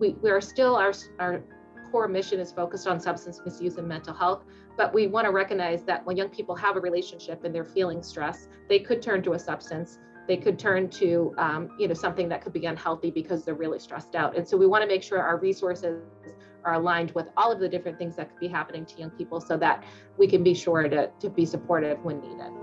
we, we are still, our, our core mission is focused on substance misuse and mental health, but we want to recognize that when young people have a relationship and they're feeling stress, they could turn to a substance. They could turn to, um, you know, something that could be unhealthy because they're really stressed out. And so we want to make sure our resources are aligned with all of the different things that could be happening to young people so that we can be sure to, to be supportive when needed.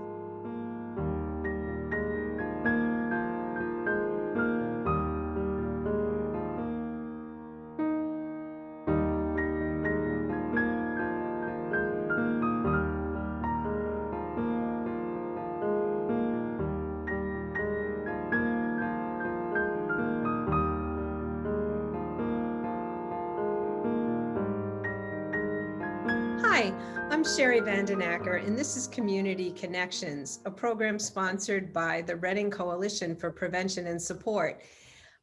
Vandenacker, and this is Community Connections, a program sponsored by the Reading Coalition for Prevention and Support.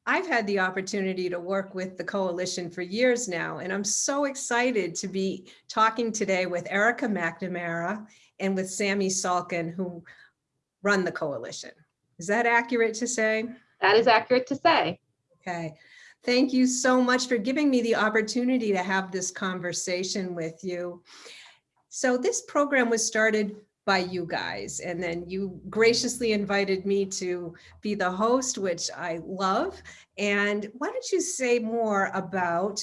I've had the opportunity to work with the coalition for years now, and I'm so excited to be talking today with Erica McNamara and with Sammy Salkin, who run the coalition. Is that accurate to say? That is accurate to say. Okay. Thank you so much for giving me the opportunity to have this conversation with you. So this program was started by you guys, and then you graciously invited me to be the host, which I love. And why don't you say more about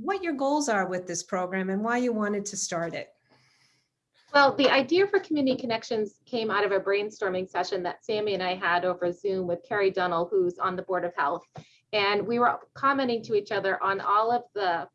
what your goals are with this program and why you wanted to start it? Well, the idea for Community Connections came out of a brainstorming session that Sammy and I had over Zoom with Carrie Dunnell, who's on the Board of Health. And we were commenting to each other on all of the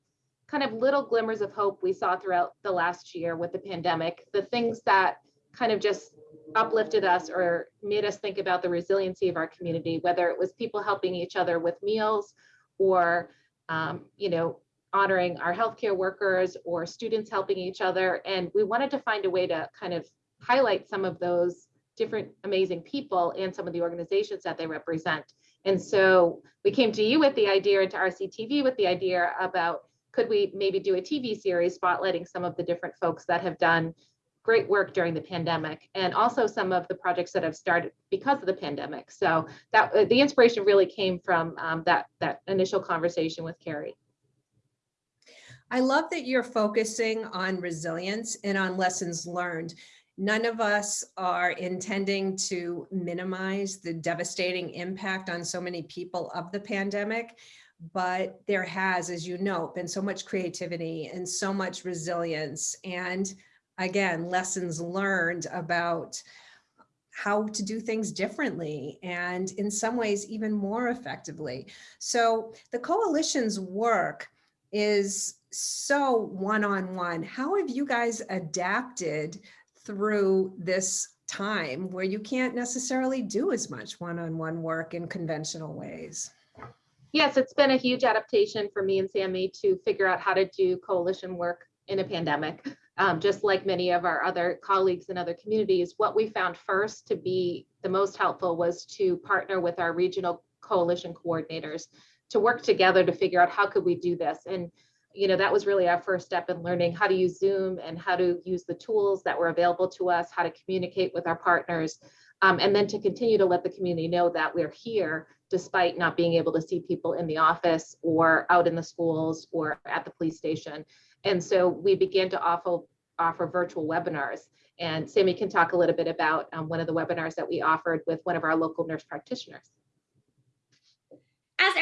kind of little glimmers of hope we saw throughout the last year with the pandemic, the things that kind of just uplifted us or made us think about the resiliency of our community, whether it was people helping each other with meals or, um, you know, honoring our healthcare workers or students helping each other. And we wanted to find a way to kind of highlight some of those different amazing people and some of the organizations that they represent. And so we came to you with the idea and to RCTV with the idea about could we maybe do a TV series spotlighting some of the different folks that have done great work during the pandemic and also some of the projects that have started because of the pandemic. So that uh, the inspiration really came from um, that, that initial conversation with Carrie. I love that you're focusing on resilience and on lessons learned None of us are intending to minimize the devastating impact on so many people of the pandemic, but there has, as you know, been so much creativity and so much resilience and again, lessons learned about how to do things differently and in some ways even more effectively. So the coalition's work is so one-on-one. -on -one. How have you guys adapted through this time where you can't necessarily do as much one-on-one -on -one work in conventional ways. Yes, it's been a huge adaptation for me and Sammy to figure out how to do coalition work in a pandemic. Um, just like many of our other colleagues in other communities, what we found first to be the most helpful was to partner with our regional coalition coordinators to work together to figure out how could we do this. And you know, that was really our first step in learning how to use Zoom and how to use the tools that were available to us, how to communicate with our partners, um, and then to continue to let the community know that we're here despite not being able to see people in the office or out in the schools or at the police station. And so we began to offer, offer virtual webinars. And Sammy can talk a little bit about um, one of the webinars that we offered with one of our local nurse practitioners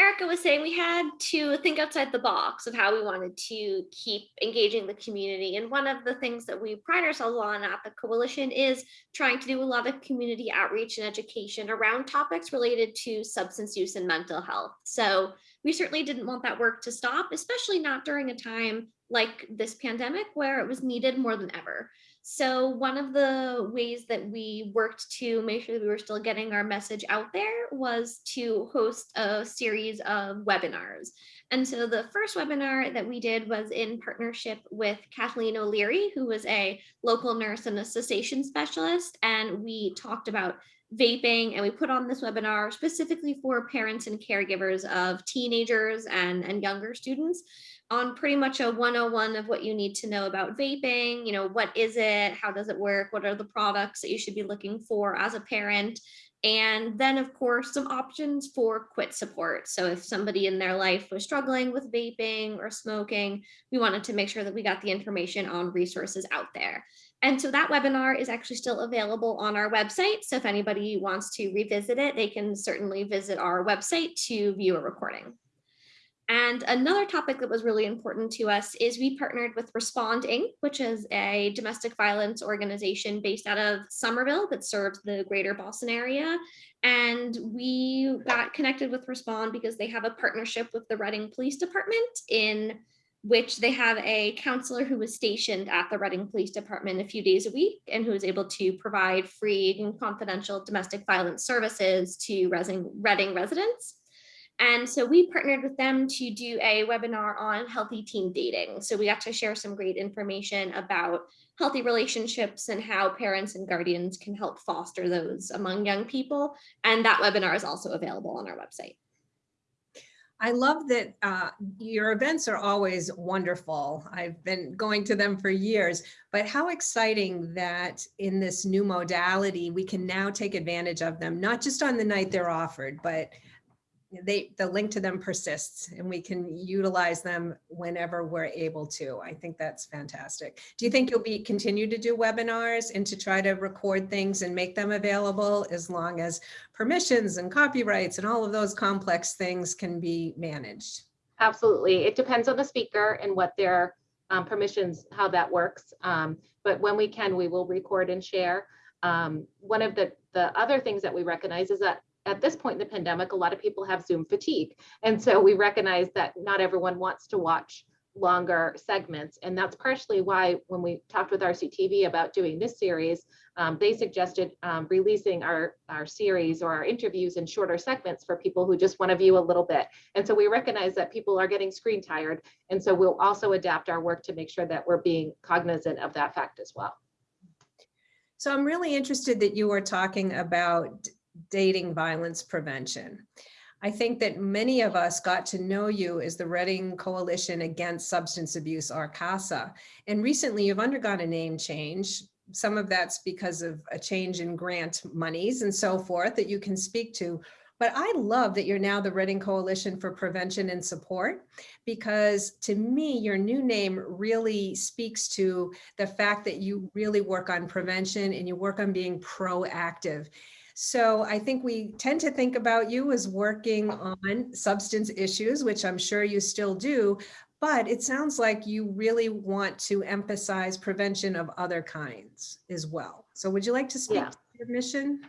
Erica was saying, we had to think outside the box of how we wanted to keep engaging the community. And one of the things that we pride ourselves on at the coalition is trying to do a lot of community outreach and education around topics related to substance use and mental health. So we certainly didn't want that work to stop, especially not during a time like this pandemic where it was needed more than ever. So one of the ways that we worked to make sure that we were still getting our message out there was to host a series of webinars. And so the first webinar that we did was in partnership with Kathleen O'Leary, who was a local nurse and a cessation specialist. And we talked about vaping and we put on this webinar specifically for parents and caregivers of teenagers and, and younger students on pretty much a 101 of what you need to know about vaping, you know, what is it, how does it work, what are the products that you should be looking for as a parent, And then, of course, some options for quit support. So if somebody in their life was struggling with vaping or smoking, we wanted to make sure that we got the information on resources out there. And so that webinar is actually still available on our website. So if anybody wants to revisit it, they can certainly visit our website to view a recording. And another topic that was really important to us is we partnered with Respond Inc., which is a domestic violence organization based out of Somerville that serves the greater Boston area. And we got connected with Respond because they have a partnership with the Reading Police Department in which they have a counselor who was stationed at the Reading Police Department a few days a week and who is able to provide free and confidential domestic violence services to Reading, Reading residents. And so we partnered with them to do a webinar on healthy teen dating. So we got to share some great information about healthy relationships and how parents and guardians can help foster those among young people. And that webinar is also available on our website. I love that uh, your events are always wonderful. I've been going to them for years, but how exciting that in this new modality, we can now take advantage of them, not just on the night they're offered, but they the link to them persists and we can utilize them whenever we're able to. I think that's fantastic. Do you think you'll be continue to do webinars and to try to record things and make them available as long as permissions and copyrights and all of those complex things can be managed? Absolutely. It depends on the speaker and what their um, permissions, how that works. Um, but when we can, we will record and share. Um, one of the, the other things that we recognize is that at this point in the pandemic, a lot of people have Zoom fatigue. And so we recognize that not everyone wants to watch longer segments. And that's partially why when we talked with RCTV about doing this series, um, they suggested um, releasing our, our series or our interviews in shorter segments for people who just want to view a little bit. And so we recognize that people are getting screen tired. And so we'll also adapt our work to make sure that we're being cognizant of that fact as well. So I'm really interested that you were talking about dating violence prevention. I think that many of us got to know you as the Reading Coalition Against Substance Abuse, or CASA. And recently you've undergone a name change. Some of that's because of a change in grant monies and so forth that you can speak to. But I love that you're now the Reading Coalition for Prevention and Support, because to me, your new name really speaks to the fact that you really work on prevention and you work on being proactive. So I think we tend to think about you as working on substance issues, which I'm sure you still do, but it sounds like you really want to emphasize prevention of other kinds as well. So would you like to speak Yeah. to your mission?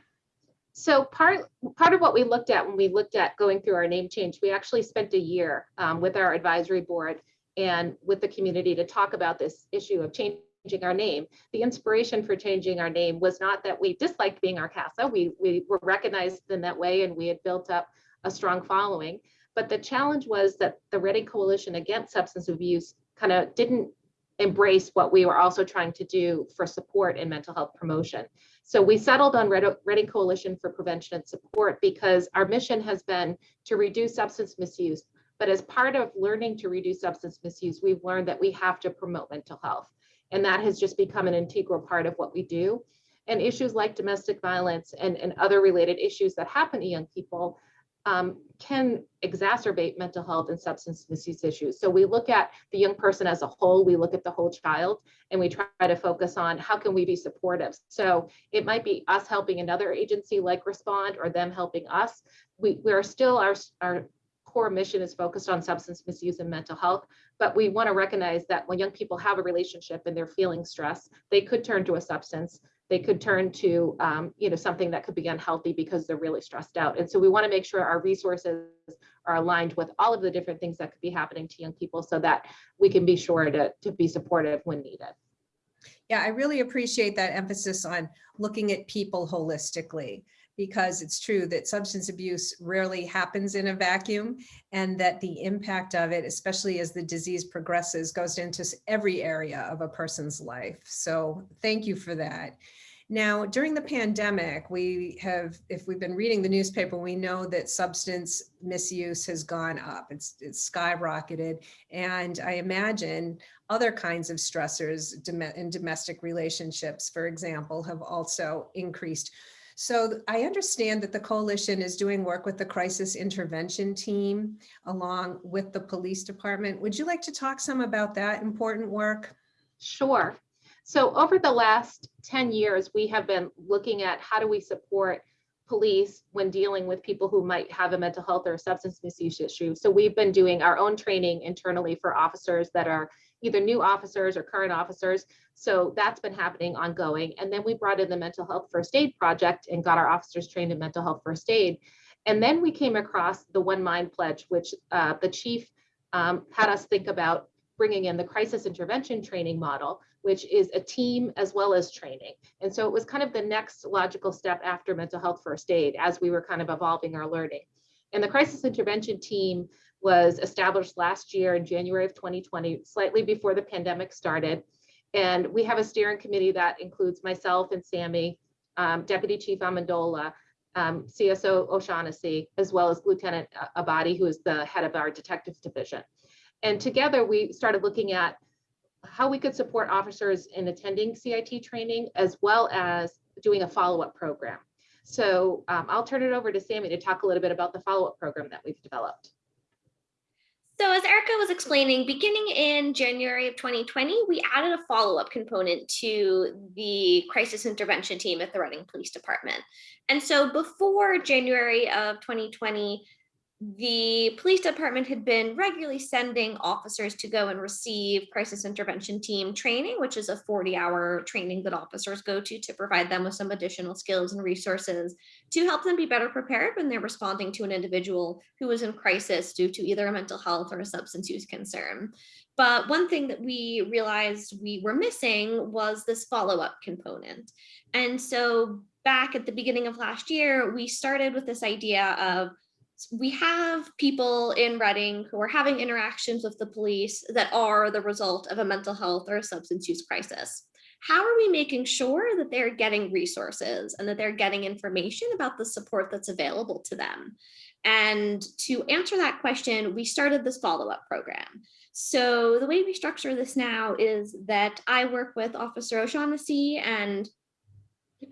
So part part of what we looked at when we looked at going through our name change, we actually spent a year um, with our advisory board and with the community to talk about this issue of changing our name. The inspiration for changing our name was not that we disliked being RCASA. We we were recognized in that way and we had built up a strong following. But the challenge was that the Reading Coalition Against Substance Abuse kind of didn't embrace what we were also trying to do for support and mental health promotion. So we settled on Reading Coalition for Prevention and Support because our mission has been to reduce substance misuse. But as part of learning to reduce substance misuse, we've learned that we have to promote mental health. And that has just become an integral part of what we do. And issues like domestic violence and, and other related issues that happen to young people um, can exacerbate mental health and substance misuse issues. So we look at the young person as a whole, we look at the whole child, and we try to focus on how can we be supportive. So it might be us helping another agency like Respond or them helping us. We, we are still, our, our core mission is focused on substance misuse and mental health, but we want to recognize that when young people have a relationship and they're feeling stress, they could turn to a substance. They could turn to um, you know something that could be unhealthy because they're really stressed out. And so we want to make sure our resources are aligned with all of the different things that could be happening to young people so that we can be sure to, to be supportive when needed. Yeah, I really appreciate that emphasis on looking at people holistically because it's true that substance abuse rarely happens in a vacuum and that the impact of it, especially as the disease progresses, goes into every area of a person's life. So thank you for that. Now, during the pandemic, we have, if we've been reading the newspaper, we know that substance misuse has gone up. It's, it's skyrocketed. And I imagine other kinds of stressors in domestic relationships, for example, have also increased. So I understand that the coalition is doing work with the crisis intervention team along with the police department. Would you like to talk some about that important work? Sure. So over the last 10 years, we have been looking at how do we support police when dealing with people who might have a mental health or substance misuse issue. So we've been doing our own training internally for officers that are either new officers or current officers. So that's been happening ongoing. And then we brought in the mental health first aid project and got our officers trained in mental health first aid. And then we came across the One Mind Pledge, which uh, the chief um, had us think about bringing in the crisis intervention training model, which is a team as well as training. And so it was kind of the next logical step after mental health first aid as we were kind of evolving our learning. And the crisis intervention team was established last year in January of 2020, slightly before the pandemic started. And we have a steering committee that includes myself and Sammy, um, Deputy Chief Amendola, um, CSO O'Shaughnessy, as well as Lieutenant Abadi, who is the head of our detectives division. And together we started looking at how we could support officers in attending CIT training as well as doing a follow-up program. So um, I'll turn it over to Sammy to talk a little bit about the follow-up program that we've developed. So as Erica was explaining, beginning in January of 2020, we added a follow-up component to the crisis intervention team at the Reading Police Department. And so before January of 2020, the police department had been regularly sending officers to go and receive crisis intervention team training, which is a 40 hour training that officers go to to provide them with some additional skills and resources to help them be better prepared when they're responding to an individual who is in crisis due to either a mental health or a substance use concern. But one thing that we realized we were missing was this follow up component. And so back at the beginning of last year, we started with this idea of we have people in Reading who are having interactions with the police that are the result of a mental health or a substance use crisis. How are we making sure that they're getting resources and that they're getting information about the support that's available to them? And to answer that question, we started this follow-up program. So the way we structure this now is that I work with Officer O'Shaughnessy and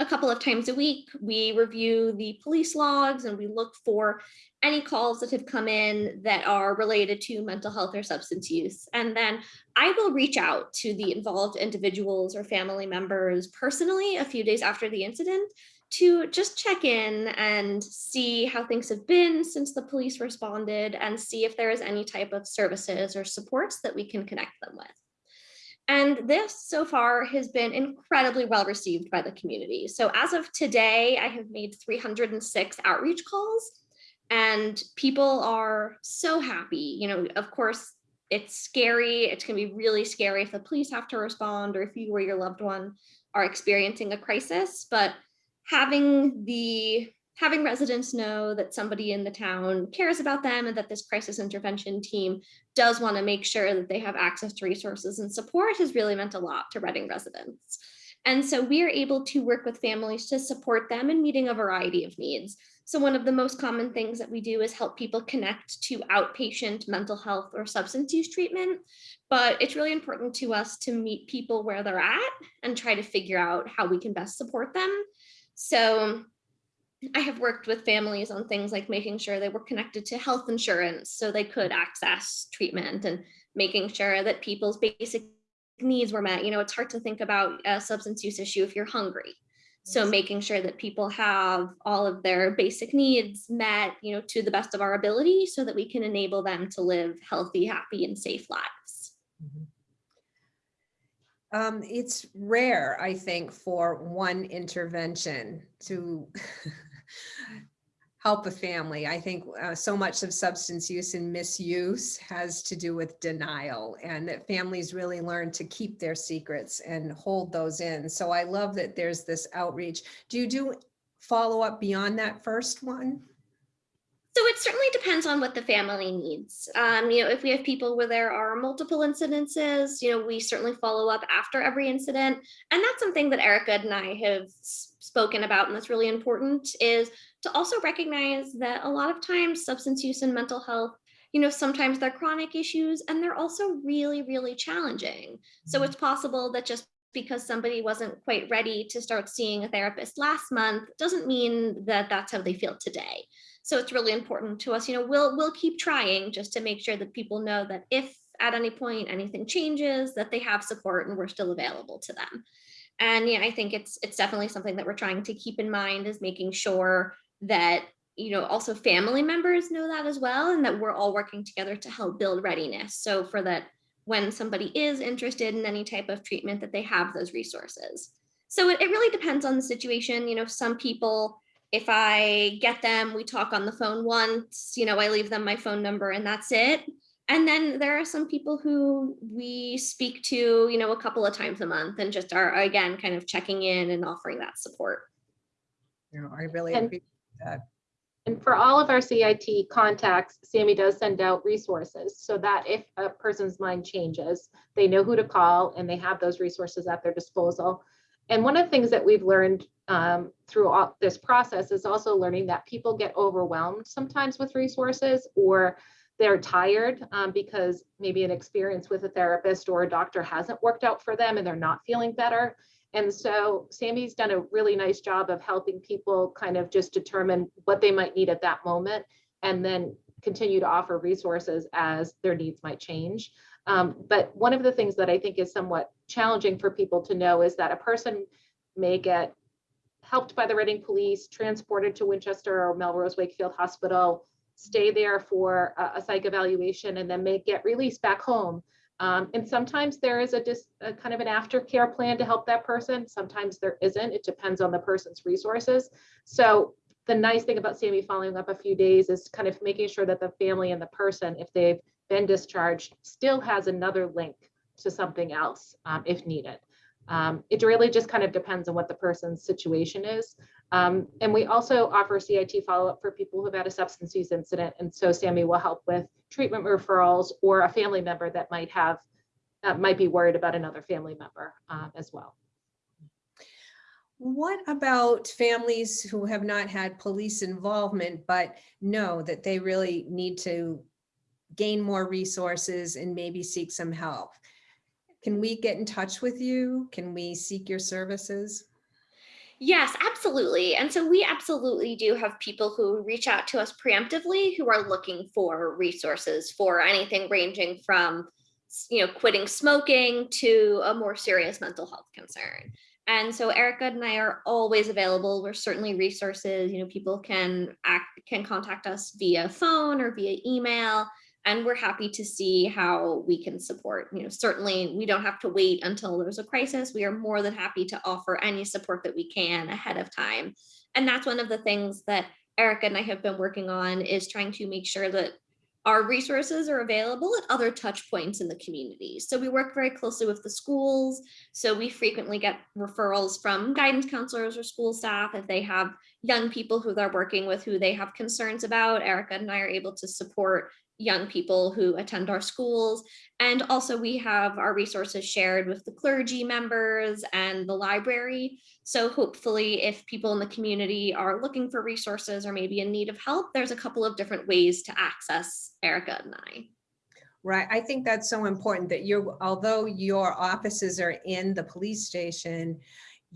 a couple of times a week, we review the police logs and we look for any calls that have come in that are related to mental health or substance use. And then I will reach out to the involved individuals or family members personally a few days after the incident to just check in and see how things have been since the police responded and see if there is any type of services or supports that we can connect them with. And this so far has been incredibly well received by the community. So as of today, I have made 306 outreach calls and people are so happy. You know, of course, it's scary. It's going to be really scary if the police have to respond or if you or your loved one are experiencing a crisis. But having the having residents know that somebody in the town cares about them and that this crisis intervention team does want to make sure that they have access to resources and support has really meant a lot to Reading residents. And so we are able to work with families to support them in meeting a variety of needs. So one of the most common things that we do is help people connect to outpatient mental health or substance use treatment. But it's really important to us to meet people where they're at and try to figure out how we can best support them. So I have worked with families on things like making sure they were connected to health insurance so they could access treatment and making sure that people's basic needs were met. You know, it's hard to think about a substance use issue if you're hungry. So making sure that people have all of their basic needs met, you know, to the best of our ability so that we can enable them to live healthy, happy, and safe lives. Um, it's rare, I think, for one intervention to help a family. I think uh, so much of substance use and misuse has to do with denial and that families really learn to keep their secrets and hold those in. So I love that there's this outreach. Do you do follow up beyond that first one? So it certainly depends on what the family needs. Um, you know, if we have people where there are multiple incidences, you know, we certainly follow up after every incident. And that's something that Erica and I have spoken about and that's really important is to also recognize that a lot of times substance use and mental health you know, sometimes they're chronic issues and they're also really, really challenging. So it's possible that just because somebody wasn't quite ready to start seeing a therapist last month doesn't mean that that's how they feel today. So it's really important to us, you know, we'll we'll keep trying just to make sure that people know that if at any point anything changes, that they have support and we're still available to them. And yeah, I think it's it's definitely something that we're trying to keep in mind is making sure that you know also family members know that as well and that we're all working together to help build readiness. So for that when somebody is interested in any type of treatment that they have those resources. So it, it really depends on the situation. You know, some people, if I get them, we talk on the phone once, you know, I leave them my phone number and that's it. And then there are some people who we speak to, you know, a couple of times a month and just are again kind of checking in and offering that support. You know, I really And- appreciate that. And for all of our CIT contacts, Sammy does send out resources so that if a person's mind changes, they know who to call and they have those resources at their disposal. And one of the things that we've learned um, this process is also learning that people get overwhelmed sometimes with resources or they're tired um, because maybe an experience with a therapist or a doctor hasn't worked out for them and they're not feeling better. And so Sammy's done a really nice job of helping people kind of just determine what they might need at that moment and then continue to offer resources as their needs might change. Um, but one of the things that I think is somewhat challenging for people to know is that a person may get helped by the Reading Police, transported to Winchester or Melrose Wakefield Hospital, stay there for a, a psych evaluation, and then may get released back home. Um, and sometimes there is a, dis, a kind of an aftercare plan to help that person. Sometimes there isn't. It depends on the person's resources. So the nice thing about Sammy following up a few days is kind of making sure that the family and the person, if they've been discharged, still has another link to something else um, if needed. Um, it really just kind of depends on what the person's situation is. Um, and we also offer CIT follow-up for people who've had a substance use incident. And so Sammy will help with treatment referrals or a family member that might have, uh, might be worried about another family member um, as well. What about families who have not had police involvement, but know that they really need to gain more resources and maybe seek some help? Can we get in touch with you? Can we seek your services? Yes, absolutely. And so we absolutely do have people who reach out to us preemptively who are looking for resources for anything ranging from you know quitting smoking to a more serious mental health concern. And so Erica and I are always available. We're certainly resources, you know, people can act can contact us via phone or via email and we're happy to see how we can support. You know, certainly we don't have to wait until there's a crisis. We are more than happy to offer any support that we can ahead of time. And that's one of the things that Erica and I have been working on is trying to make sure that our resources are available at other touch points in the community. So we work very closely with the schools. So we frequently get referrals from guidance counselors or school staff if they have young people who they're working with who they have concerns about. Erica and I are able to support young people who attend our schools. And also we have our resources shared with the clergy members and the library. So hopefully if people in the community are looking for resources or maybe in need of help, there's a couple of different ways to access Erica and I. Right, I think that's so important that you're, although your offices are in the police station,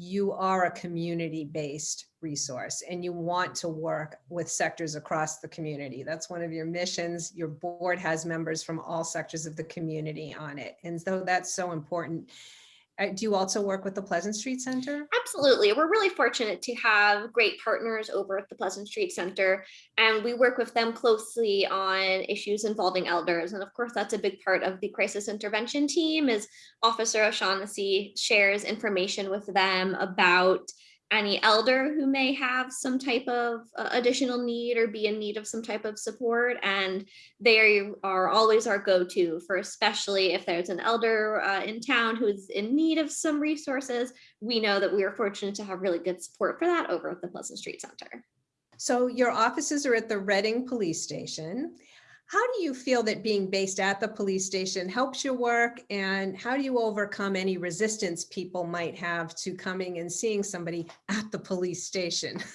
you are a community-based resource and you want to work with sectors across the community. That's one of your missions. Your board has members from all sectors of the community on it. And so that's so important. Do you also work with the Pleasant Street Center? Absolutely. We're really fortunate to have great partners over at the Pleasant Street Center, and we work with them closely on issues involving elders. And of course, that's a big part of the crisis intervention team is Officer O'Shaughnessy shares information with them about any elder who may have some type of uh, additional need or be in need of some type of support. And they are always our go-to for especially if there's an elder uh, in town who's in need of some resources. We know that we are fortunate to have really good support for that over at the Pleasant Street Center. So your offices are at the Reading Police Station. How do you feel that being based at the police station helps your work? And how do you overcome any resistance people might have to coming and seeing somebody at the police station?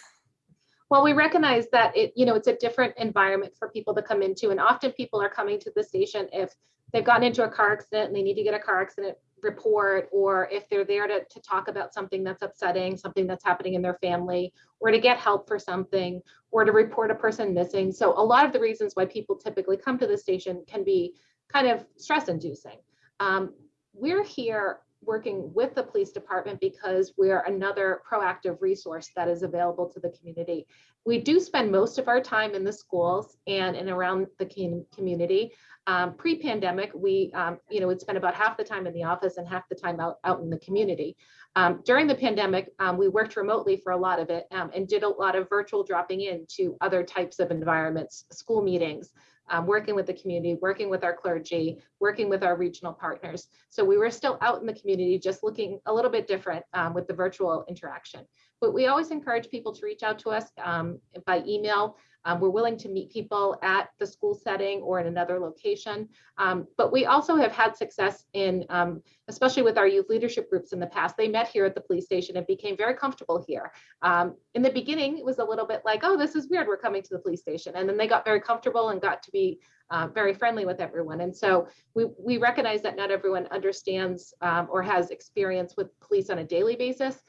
Well, we recognize that it, you know, it's a different environment for people to come into. And often people are coming to the station if they've gotten into a car accident and they need to get a car accident report or if they're there to, to talk about something that's upsetting, something that's happening in their family, or to get help for something, or to report a person missing. So a lot of the reasons why people typically come to the station can be kind of stress inducing. Um, we're here working with the police department because we're another proactive resource that is available to the community. We do spend most of our time in the schools and in around the community. Um, pre-pandemic, we, um, you know, would spend about half the time in the office and half the time out, out in the community. Um, during the pandemic, um, we worked remotely for a lot of it um, and did a lot of virtual dropping in to other types of environments, school meetings, um, working with the community, working with our clergy, working with our regional partners. So we were still out in the community, just looking a little bit different with the virtual interaction. But we always encourage people to reach out to us by email. Um, we're willing to meet people at the school setting or in another location. Um, but we also have had success in, um, especially with our youth leadership groups in the past, they met here at the police station and became very comfortable here. Um, in the beginning, it was a little bit like, oh, this is weird, we're coming to the police station. And then they got very comfortable and got to be uh, very friendly with everyone. And so we, we recognize that not everyone understands um, or has experience with police on a daily basis.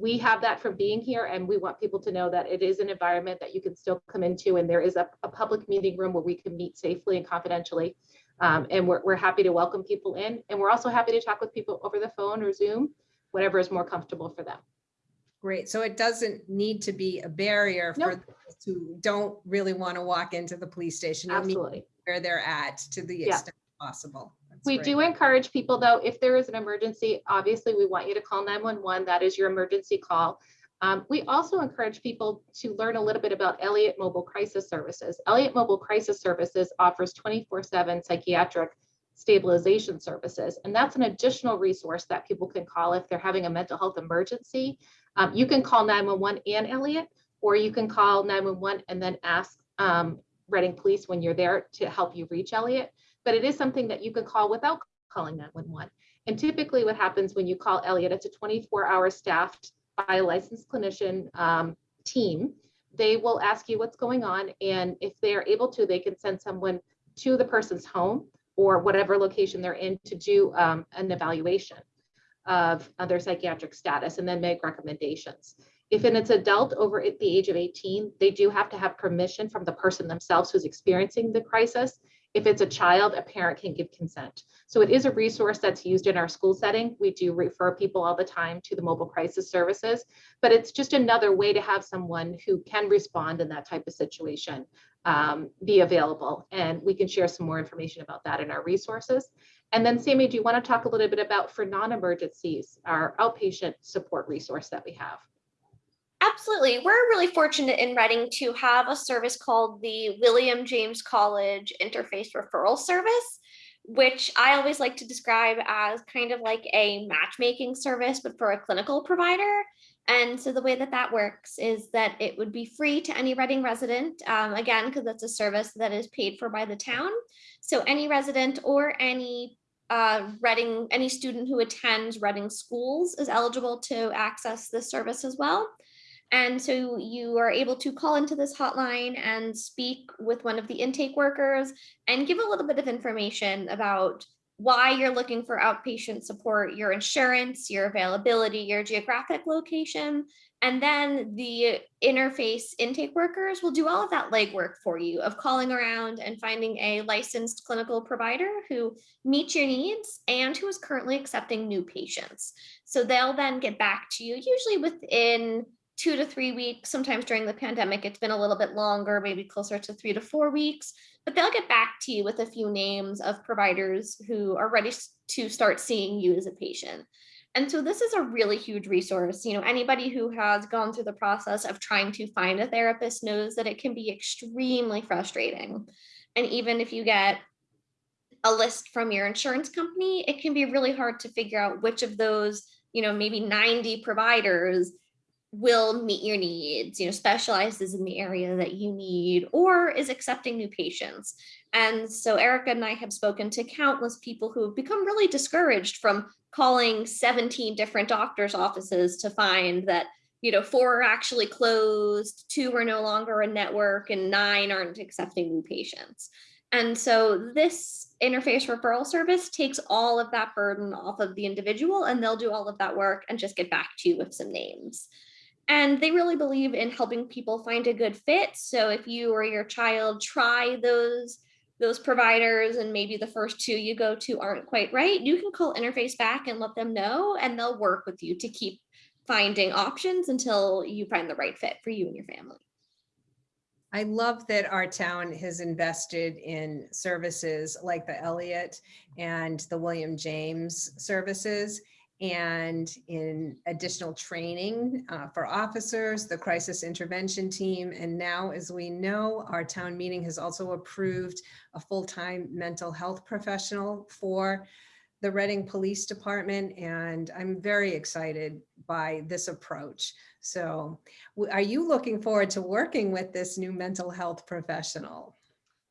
We have that from being here and we want people to know that it is an environment that you can still come into and there is a, a public meeting room where we can meet safely and confidentially. Um, and we're, we're happy to welcome people in and we're also happy to talk with people over the phone or Zoom, whatever is more comfortable for them. Great. So it doesn't need to be a barrier for Nope. those who don't really want to walk into the police station. Absolutely. Where they're at to the Yeah. extent possible. That's We great. do encourage people, though, if there is an emergency, obviously, we want you to call 911. That is your emergency call. Um, we also encourage people to learn a little bit about Eliot Mobile Crisis Services. Eliot Mobile Crisis Services offers 24/7 psychiatric stabilization services, and that's an additional resource that people can call if they're having a mental health emergency. Um, you can call 911 and Eliot, or you can call 911 and then ask um, Reading Police when you're there to help you reach Eliot but it is something that you can call without calling 911. And typically what happens when you call Eliot, it's a 24 hour staffed by a licensed clinician um, team. They will ask you what's going on. And if they are able to, they can send someone to the person's home or whatever location they're in to do um, an evaluation of of their psychiatric status and then make recommendations. If it's adult over at the age of 18, they do have to have permission from the person themselves who's experiencing the crisis. If it's a child, a parent can give consent. So it is a resource that's used in our school setting. We do refer people all the time to the mobile crisis services, but it's just another way to have someone who can respond in that type of situation um, be available. And we can share some more information about that in our resources. And then Sammy, do you want to talk a little bit about for non-emergencies, our outpatient support resource that we have? Absolutely. We're really fortunate in Reading to have a service called the William James College Interface Referral Service, which I always like to describe as kind of like a matchmaking service, but for a clinical provider. And so the way that that works is that it would be free to any Reading resident, um, again, because that's a service that is paid for by the town. So any resident or any uh, Reading, any student who attends Reading schools is eligible to access this service as well. And so you are able to call into this hotline and speak with one of the intake workers and give a little bit of information about why you're looking for outpatient support, your insurance, your availability, your geographic location. And then the interface intake workers will do all of that legwork for you of calling around and finding a licensed clinical provider who meets your needs and who is currently accepting new patients. So they'll then get back to you, usually within two to three weeks. Sometimes during the pandemic, it's been a little bit longer, maybe closer to three to four weeks, but they'll get back to you with a few names of providers who are ready to start seeing you as a patient. And so this is a really huge resource. You know, anybody who has gone through the process of trying to find a therapist knows that it can be extremely frustrating. And even if you get a list from your insurance company, it can be really hard to figure out which of those, you know, maybe 90 providers will meet your needs, you know, specializes in the area that you need, or is accepting new patients. And so Erica and I have spoken to countless people who have become really discouraged from calling 17 different doctors' offices to find that, you know, four are actually closed, two are no longer a network, and nine aren't accepting new patients. And so this interface referral service takes all of that burden off of the individual and they'll do all of that work and just get back to you with some names. And they really believe in helping people find a good fit. So if you or your child try those those providers and maybe the first two you go to aren't quite right, you can call Interface back and let them know and they'll work with you to keep finding options until you find the right fit for you and your family. I love that our town has invested in services like the Eliot and the William James services and in additional training uh, for officers, the crisis intervention team. And now, as we know, our town meeting has also approved a full-time mental health professional for the Reading Police Department. And I'm very excited by this approach. So are you looking forward to working with this new mental health professional?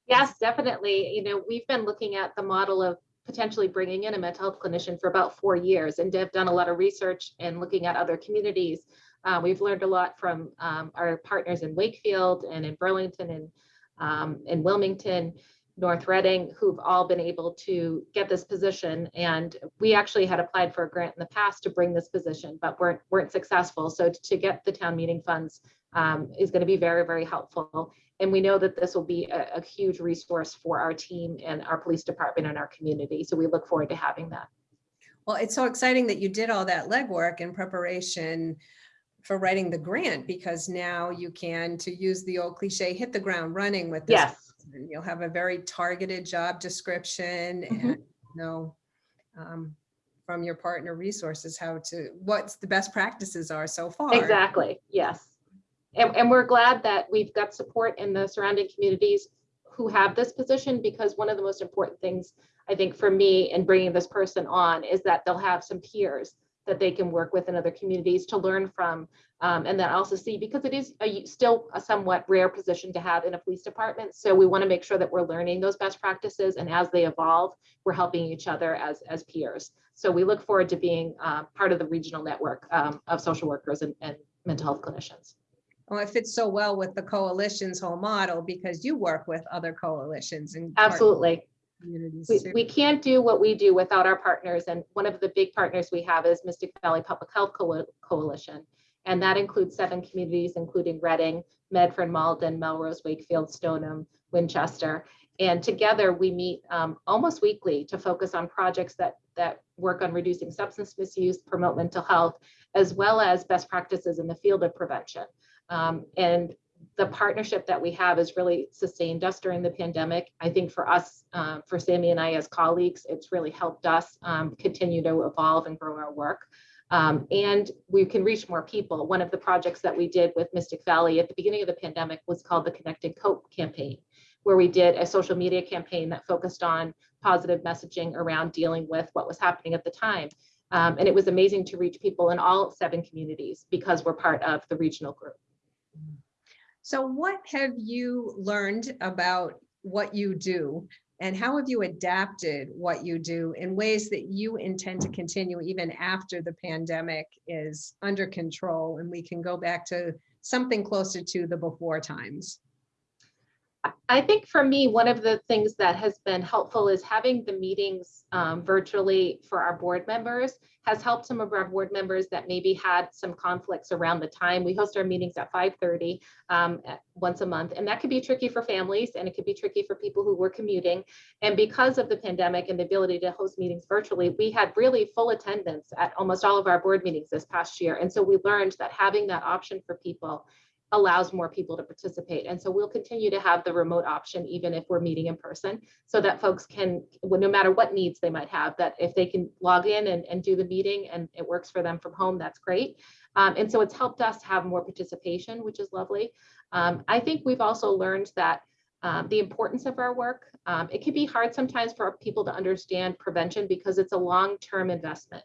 Yes, definitely. You know, we've been looking at the model of potentially bringing in a mental health clinician for about four years and have done a lot of research and looking at other communities. Uh, we've learned a lot from um, our partners in Wakefield and in Burlington and um, in Wilmington, North Reading, who've all been able to get this position. And we actually had applied for a grant in the past to bring this position, but weren't, weren't successful. So to get the town meeting funds um, is going to be very, very helpful. And we know that this will be a, a huge resource for our team and our police department and our community. So we look forward to having that. Well, it's so exciting that you did all that legwork in preparation for writing the grant because now you can, to use the old cliche, hit the ground running with this. Yes, person. You'll have a very targeted job description Mhm. and know um, from your partner resources how to, what's the best practices are so far. exactly. Yes. And, and we're glad that we've got support in the surrounding communities who have this position because one of the most important things I think for me in bringing this person on is that they'll have some peers that they can work with in other communities to learn from um, and then also see because it is a, still a somewhat rare position to have in a police department. So we want to make sure that we're learning those best practices and as they evolve, we're helping each other as as peers. So we look forward to being uh, part of the regional network um, of social workers and, and mental health clinicians. Well, it fits so well with the coalition's whole model because you work with other coalitions and. Absolutely. Communities We, we can't do what we do without our partners. And one of the big partners we have is Mystic Valley Public Health Coa- Coalition. And that includes seven communities, including Reading, Medford, Malden, Melrose, Wakefield, Stoneham, Winchester. And together we meet um, almost weekly to focus on projects that, that work on reducing substance misuse, promote mental health, as well as best practices in the field of prevention. Um, and the partnership that we have has really sustained us during the pandemic. I think for us, um, for Sammy and I as colleagues, it's really helped us um, continue to evolve and grow our work. Um, and we can reach more people. One of the projects that we did with Mystic Valley at the beginning of the pandemic was called the Connected Cope campaign, where we did a social media campaign that focused on positive messaging around dealing with what was happening at the time. Um, and it was amazing to reach people in all seven communities because we're part of the regional group. So what have you learned about what you do? And how have you adapted what you do in ways that you intend to continue even after the pandemic is under control and we can go back to something closer to the before times? I think for me, one of the things that has been helpful is having the meetings um, virtually for our board members has helped some of our board members that maybe had some conflicts around the time. We host our meetings at 5:30 um, once a month, and that could be tricky for families and it could be tricky for people who were commuting. And because of the pandemic and the ability to host meetings virtually, we had really full attendance at almost all of our board meetings this past year. And so we learned that having that option for people allows more people to participate. And so we'll continue to have the remote option, even if we're meeting in person, so that folks can, no matter what needs they might have, that if they can log in and, and do the meeting and it works for them from home, that's great. Um, and so it's helped us have more participation, which is lovely. Um, I think we've also learned that um, the importance of our work. Um, it can be hard sometimes for people to understand prevention because it's a long-term investment.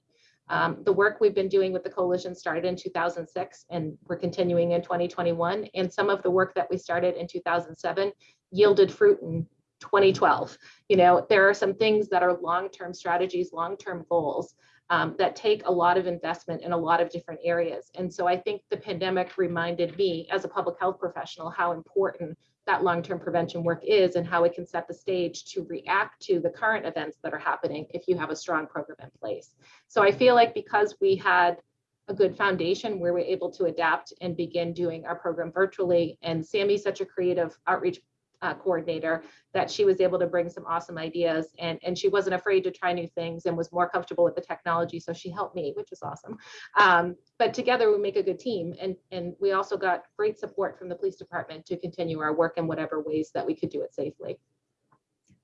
Um, the work we've been doing with the coalition started in 2006 and we're continuing in 2021. And some of the work that we started in 2007 yielded fruit in 2012. You know, there are some things that are long-term strategies, long-term goals um, that take a lot of investment in a lot of different areas. And so I think the pandemic reminded me as a public health professional how important that long-term prevention work is and how it can set the stage to react to the current events that are happening if you have a strong program in place. So I feel like because we had a good foundation where we're able to adapt and begin doing our program virtually, and Sammy's such a creative outreach uh, coordinator that she was able to bring some awesome ideas and, and she wasn't afraid to try new things and was more comfortable with the technology. So she helped me, which was awesome. Um, but together we make a good team. And, and we also got great support from the police department to continue our work in whatever ways that we could do it safely.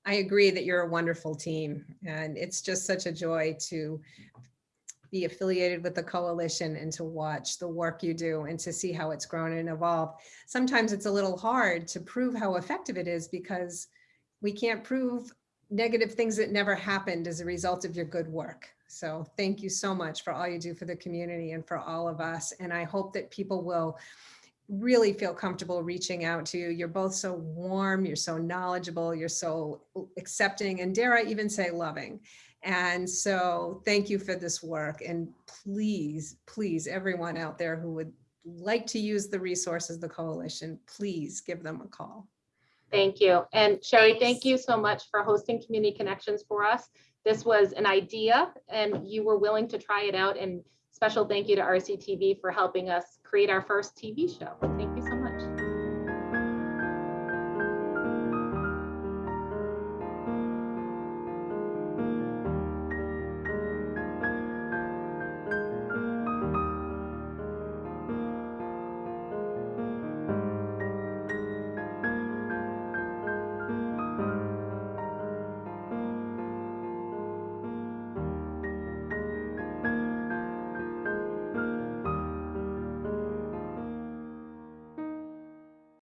I agree that you're a wonderful team and it's just such a joy to be affiliated with the coalition and to watch the work you do and to see how it's grown and evolved. Sometimes it's a little hard to prove how effective it is because we can't prove negative things that never happened as a result of your good work. So thank you so much for all you do for the community and for all of us. And I hope that people will really feel comfortable reaching out to you. You're both so warm, you're so knowledgeable, you're so accepting, and dare I even say loving. And so thank you for this work. And please, please, everyone out there who would like to use the resources of the coalition, please give them a call. Thank you. And Sherry, thank you so much for hosting Community Connections for us. This was an idea and you were willing to try it out and special thank you to RCTV for helping us create our first TV show. Thank